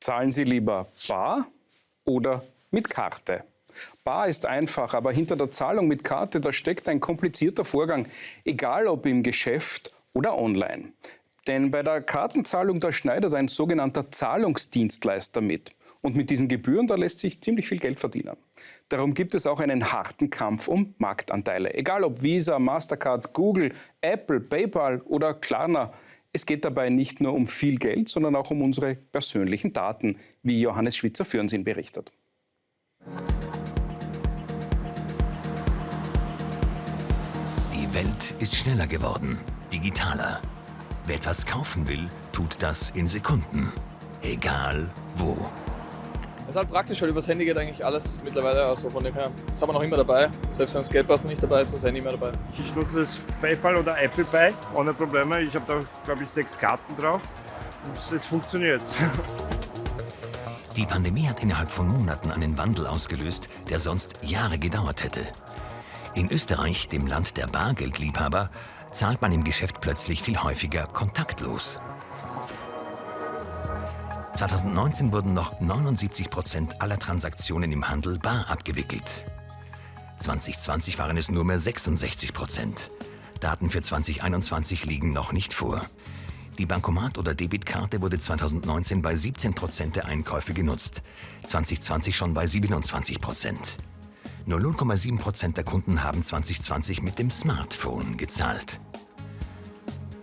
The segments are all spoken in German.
Zahlen Sie lieber bar oder mit Karte? Bar ist einfach, aber hinter der Zahlung mit Karte, da steckt ein komplizierter Vorgang, egal ob im Geschäft oder online. Denn bei der Kartenzahlung, da schneidet ein sogenannter Zahlungsdienstleister mit. Und mit diesen Gebühren, da lässt sich ziemlich viel Geld verdienen. Darum gibt es auch einen harten Kampf um Marktanteile. Egal ob Visa, Mastercard, Google, Apple, PayPal oder Klarna. Es geht dabei nicht nur um viel Geld, sondern auch um unsere persönlichen Daten, wie Johannes Schwitzer Fürnsinn berichtet. Die Welt ist schneller geworden, digitaler. Wer etwas kaufen will, tut das in Sekunden. Egal wo. Es ist halt praktisch, weil übers Handy geht eigentlich alles mittlerweile. Also von dem her, das haben wir noch immer dabei. Selbst wenn das Geldbörse nicht dabei ist, ist das Handy immer dabei. Ich nutze das PayPal oder Apple Pay ohne Probleme. Ich habe da, glaube ich, sechs Karten drauf. Und es funktioniert. Die Pandemie hat innerhalb von Monaten einen Wandel ausgelöst, der sonst Jahre gedauert hätte. In Österreich, dem Land der Bargeldliebhaber, zahlt man im Geschäft plötzlich viel häufiger kontaktlos. 2019 wurden noch 79 Prozent aller Transaktionen im Handel bar abgewickelt. 2020 waren es nur mehr 66 Prozent. Daten für 2021 liegen noch nicht vor. Die Bankomat- oder Debitkarte wurde 2019 bei 17 Prozent der Einkäufe genutzt, 2020 schon bei 27 Prozent. Nur 0,7 Prozent der Kunden haben 2020 mit dem Smartphone gezahlt.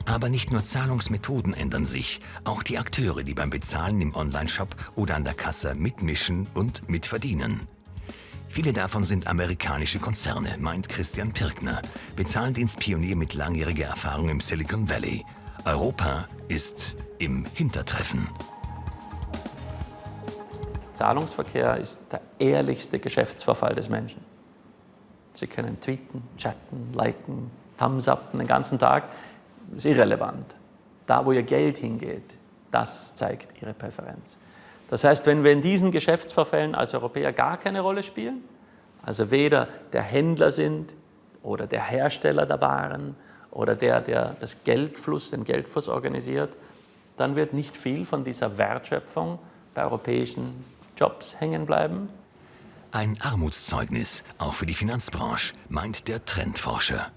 Aber nicht nur Zahlungsmethoden ändern sich, auch die Akteure, die beim Bezahlen im Onlineshop oder an der Kasse mitmischen und mitverdienen. Viele davon sind amerikanische Konzerne, meint Christian Pirkner, Bezahldienstpionier mit langjähriger Erfahrung im Silicon Valley. Europa ist im Hintertreffen. Zahlungsverkehr ist der ehrlichste Geschäftsverfall des Menschen. Sie können tweeten, chatten, liken, thumbs up den ganzen Tag. Das ist irrelevant. Da, wo Ihr Geld hingeht, das zeigt Ihre Präferenz. Das heißt, wenn wir in diesen Geschäftsverfällen als Europäer gar keine Rolle spielen, also weder der Händler sind oder der Hersteller der Waren oder der, der das Geldfluss, den Geldfluss organisiert, dann wird nicht viel von dieser Wertschöpfung bei europäischen Jobs hängen bleiben. Ein Armutszeugnis, auch für die Finanzbranche, meint der Trendforscher.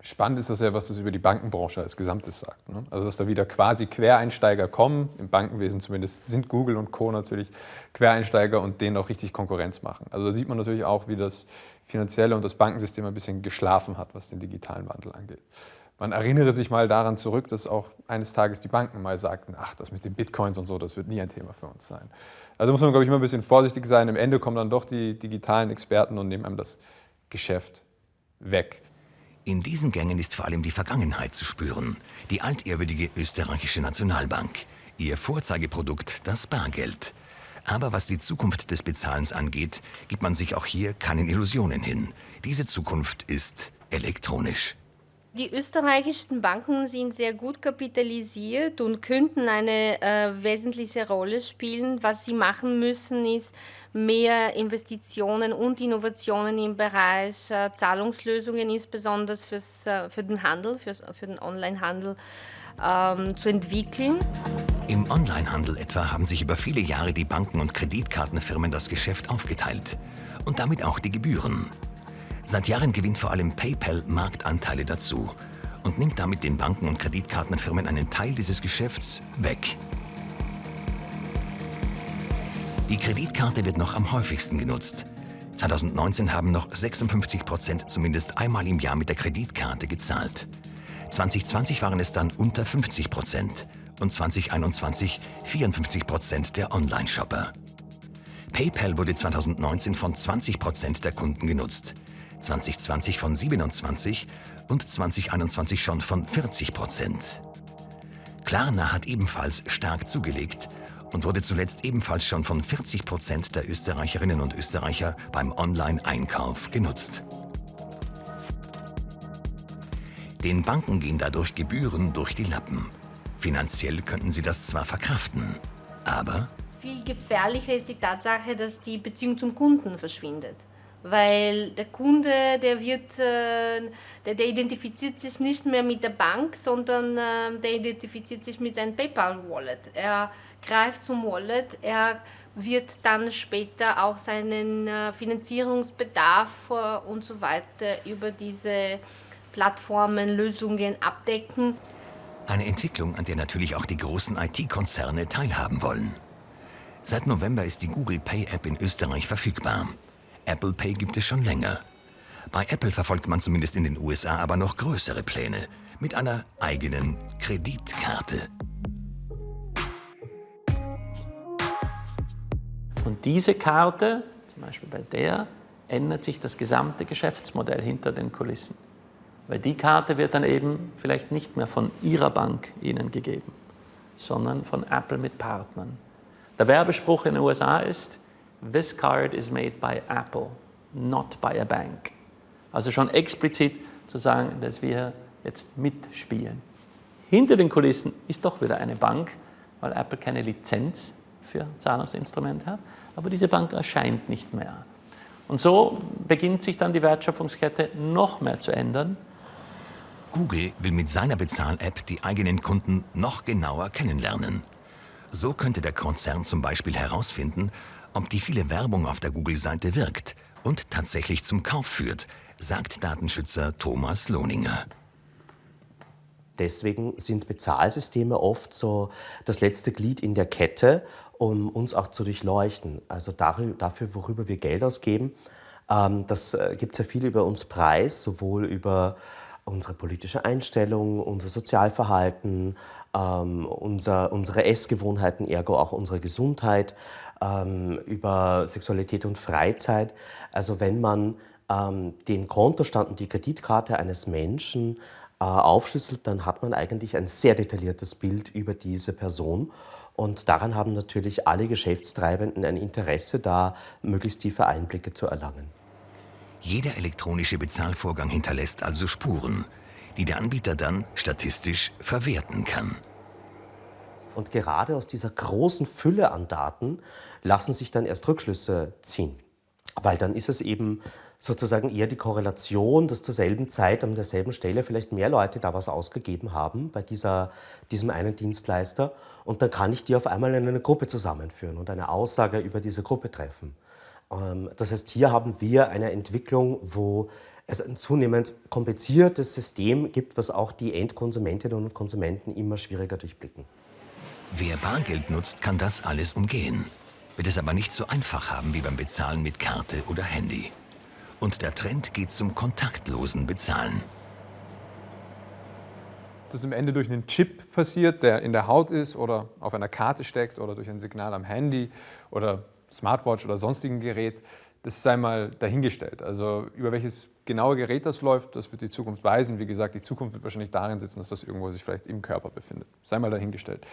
Spannend ist das ja, was das über die Bankenbranche als Gesamtes sagt. Ne? Also dass da wieder quasi Quereinsteiger kommen, im Bankenwesen zumindest sind Google und Co. natürlich Quereinsteiger und denen auch richtig Konkurrenz machen. Also da sieht man natürlich auch, wie das finanzielle und das Bankensystem ein bisschen geschlafen hat, was den digitalen Wandel angeht. Man erinnere sich mal daran zurück, dass auch eines Tages die Banken mal sagten, ach, das mit den Bitcoins und so, das wird nie ein Thema für uns sein. Also muss man, glaube ich, immer ein bisschen vorsichtig sein. Am Ende kommen dann doch die digitalen Experten und nehmen einem das Geschäft weg. In diesen Gängen ist vor allem die Vergangenheit zu spüren. Die altehrwürdige österreichische Nationalbank. Ihr Vorzeigeprodukt das Bargeld. Aber was die Zukunft des Bezahlens angeht, gibt man sich auch hier keinen Illusionen hin. Diese Zukunft ist elektronisch. Die österreichischen Banken sind sehr gut kapitalisiert und könnten eine äh, wesentliche Rolle spielen. Was sie machen müssen, ist mehr Investitionen und Innovationen im Bereich äh, Zahlungslösungen, insbesondere fürs, äh, für den Handel, fürs, für den Onlinehandel ähm, zu entwickeln. Im Onlinehandel etwa haben sich über viele Jahre die Banken und Kreditkartenfirmen das Geschäft aufgeteilt und damit auch die Gebühren. Seit Jahren gewinnt vor allem PayPal Marktanteile dazu und nimmt damit den Banken und Kreditkartenfirmen einen Teil dieses Geschäfts weg. Die Kreditkarte wird noch am häufigsten genutzt. 2019 haben noch 56 Prozent zumindest einmal im Jahr mit der Kreditkarte gezahlt. 2020 waren es dann unter 50 Prozent und 2021 54 Prozent der Online-Shopper. PayPal wurde 2019 von 20 Prozent der Kunden genutzt. 2020 von 27 und 2021 schon von 40 Prozent. Klarna hat ebenfalls stark zugelegt und wurde zuletzt ebenfalls schon von 40 Prozent der Österreicherinnen und Österreicher beim Online-Einkauf genutzt. Den Banken gehen dadurch Gebühren durch die Lappen. Finanziell könnten sie das zwar verkraften, aber... Viel gefährlicher ist die Tatsache, dass die Beziehung zum Kunden verschwindet. Weil der Kunde, der wird, äh, der, der, identifiziert sich nicht mehr mit der Bank, sondern äh, der identifiziert sich mit seinem PayPal-Wallet. Er greift zum Wallet, er wird dann später auch seinen äh, Finanzierungsbedarf und so weiter über diese Plattformen, Lösungen abdecken. Eine Entwicklung, an der natürlich auch die großen IT-Konzerne teilhaben wollen. Seit November ist die Google Pay App in Österreich verfügbar. Apple Pay gibt es schon länger. Bei Apple verfolgt man zumindest in den USA aber noch größere Pläne mit einer eigenen Kreditkarte. Und diese Karte, zum Beispiel bei der, ändert sich das gesamte Geschäftsmodell hinter den Kulissen. Weil die Karte wird dann eben vielleicht nicht mehr von Ihrer Bank Ihnen gegeben, sondern von Apple mit Partnern. Der Werbespruch in den USA ist, this card is made by Apple, not by a bank. Also schon explizit zu sagen, dass wir jetzt mitspielen. Hinter den Kulissen ist doch wieder eine Bank, weil Apple keine Lizenz für Zahlungsinstrumente hat, aber diese Bank erscheint nicht mehr. Und so beginnt sich dann die Wertschöpfungskette noch mehr zu ändern. Google will mit seiner Bezahl-App die eigenen Kunden noch genauer kennenlernen. So könnte der Konzern zum Beispiel herausfinden, ob die viele Werbung auf der Google-Seite wirkt und tatsächlich zum Kauf führt, sagt Datenschützer Thomas Lohninger. Deswegen sind Bezahlsysteme oft so das letzte Glied in der Kette, um uns auch zu durchleuchten. Also dafür, worüber wir Geld ausgeben. Ähm, das äh, gibt sehr viel über uns preis, sowohl über unsere politische Einstellung, unser Sozialverhalten, ähm, unser, unsere Essgewohnheiten, ergo auch unsere Gesundheit, ähm, über Sexualität und Freizeit. Also wenn man ähm, den Kontostand und die Kreditkarte eines Menschen äh, aufschlüsselt, dann hat man eigentlich ein sehr detailliertes Bild über diese Person. Und daran haben natürlich alle Geschäftstreibenden ein Interesse, da möglichst tiefe Einblicke zu erlangen. Jeder elektronische Bezahlvorgang hinterlässt also Spuren, die der Anbieter dann statistisch verwerten kann. Und gerade aus dieser großen Fülle an Daten lassen sich dann erst Rückschlüsse ziehen. Weil dann ist es eben sozusagen eher die Korrelation, dass zur selben Zeit an derselben Stelle vielleicht mehr Leute da was ausgegeben haben bei dieser, diesem einen Dienstleister. Und dann kann ich die auf einmal in eine Gruppe zusammenführen und eine Aussage über diese Gruppe treffen. Ähm, das heißt, hier haben wir eine Entwicklung, wo es ein zunehmend kompliziertes System gibt, was auch die Endkonsumentinnen und Konsumenten immer schwieriger durchblicken. Wer Bargeld nutzt, kann das alles umgehen, wird es aber nicht so einfach haben wie beim Bezahlen mit Karte oder Handy. Und der Trend geht zum kontaktlosen Bezahlen. Das im Ende durch einen Chip passiert, der in der Haut ist oder auf einer Karte steckt oder durch ein Signal am Handy oder Smartwatch oder sonstigen Gerät, das sei mal dahingestellt. Also über welches genaue Gerät das läuft, das wird die Zukunft weisen. Wie gesagt, die Zukunft wird wahrscheinlich darin sitzen, dass das irgendwo sich vielleicht im Körper befindet. Sei mal dahingestellt.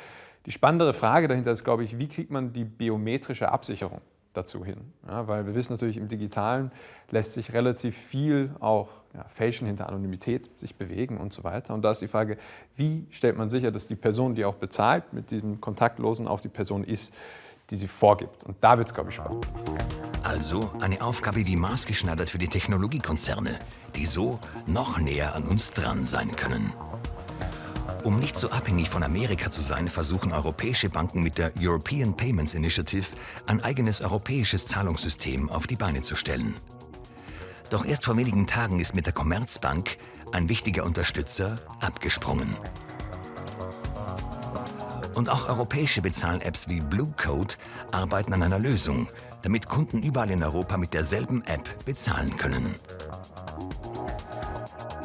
Die spannendere Frage dahinter ist, glaube ich, wie kriegt man die biometrische Absicherung dazu hin? Ja, weil wir wissen natürlich, im Digitalen lässt sich relativ viel auch ja, fälschen hinter Anonymität, sich bewegen und so weiter. Und da ist die Frage, wie stellt man sicher, dass die Person, die auch bezahlt, mit diesem Kontaktlosen auch die Person ist, die sie vorgibt. Und da wird es, glaube ich, spannend. Also eine Aufgabe wie maßgeschneidert für die Technologiekonzerne, die so noch näher an uns dran sein können. Um nicht so abhängig von Amerika zu sein, versuchen europäische Banken mit der European Payments Initiative ein eigenes europäisches Zahlungssystem auf die Beine zu stellen. Doch erst vor wenigen Tagen ist mit der Commerzbank ein wichtiger Unterstützer abgesprungen. Und auch europäische Bezahl-Apps wie Bluecode arbeiten an einer Lösung, damit Kunden überall in Europa mit derselben App bezahlen können.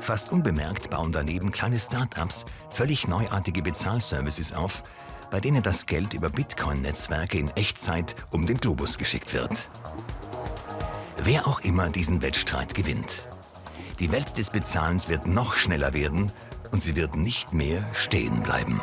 Fast unbemerkt bauen daneben kleine Start-ups völlig neuartige Bezahlservices auf, bei denen das Geld über Bitcoin-Netzwerke in Echtzeit um den Globus geschickt wird. Wer auch immer diesen Wettstreit gewinnt. Die Welt des Bezahlens wird noch schneller werden und sie wird nicht mehr stehen bleiben.